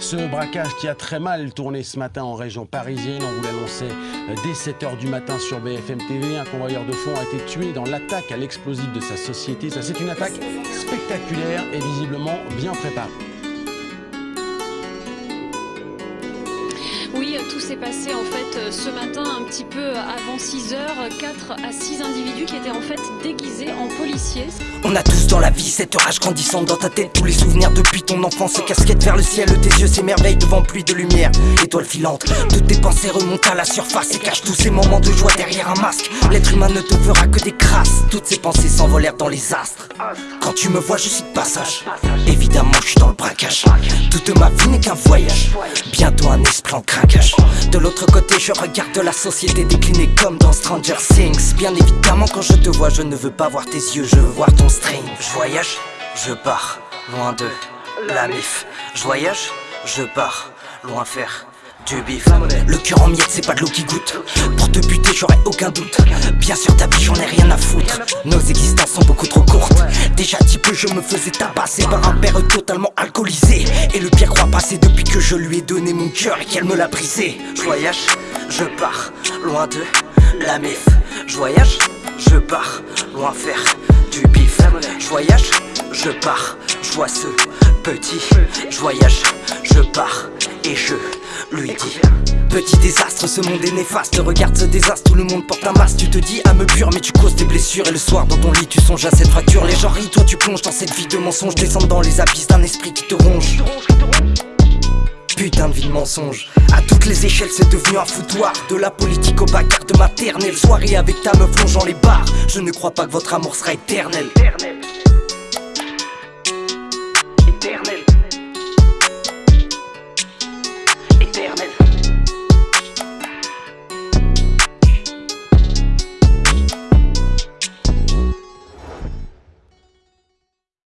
Ce braquage qui a très mal tourné ce matin en région parisienne, on vous l'annonçait euh, dès 7h du matin sur BFM TV, un convoyeur de fonds a été tué dans l'attaque à l'explosif de sa société. Ça c'est une attaque spectaculaire et visiblement bien préparée. Tout s'est passé en fait euh, ce matin un petit peu avant 6 heures. 4 à 6 individus qui étaient en fait déguisés en policiers. On a tous dans la vie cette rage grandissante dans ta tête. Tous les souvenirs depuis ton enfance, ces casquettes vers le ciel Tes yeux s'émerveillent devant pluie de lumière. Étoile filante, toutes tes pensées remontent à la surface Et cachent tous ces moments de joie derrière un masque. L'être humain ne te fera que des crasses. Toutes ces pensées s'envolèrent dans les astres. Quand tu me vois je suis de passage. Évidemment je suis dans le braquage. Toute ma vie n'est qu'un voyage Bientôt un esprit en craquage De l'autre côté je regarde la société décliner comme dans Stranger Things. Bien évidemment quand je te vois je ne veux pas voir tes yeux Je veux voir ton je voyage, je pars, loin de la mif. Je voyage, je pars, loin faire du bif. Le cœur en miettes, c'est pas de l'eau qui goûte. Pour te buter, j'aurais aucun doute. Bien sûr, ta vie, j'en ai rien à foutre. Nos existences sont beaucoup trop courtes. Déjà, petit peu, je me faisais tabasser par un père totalement alcoolisé. Et le pire croit passer depuis que je lui ai donné mon cœur et qu'elle me l'a brisé. Je voyage, je pars, loin de la mif. Je voyage, je pars, loin faire du bif Je voyage, je pars, je vois ce petit Je voyage, je pars et je lui dis Petit désastre, ce monde est néfaste. Regarde ce désastre, tout le monde porte un masque. Tu te dis âme pure mais tu causes des blessures. Et le soir dans ton lit tu songes à cette fracture. Les gens rient, toi tu plonges dans cette vie de mensonge. Descends dans les abysses d'un esprit qui te ronge. Putain de vie de mensonge. À toutes les échelles c'est devenu un foutoir. De la politique au bagarre de maternelle. Soirée avec ta meuf longeant les bars. Je ne crois pas que votre amour sera éternel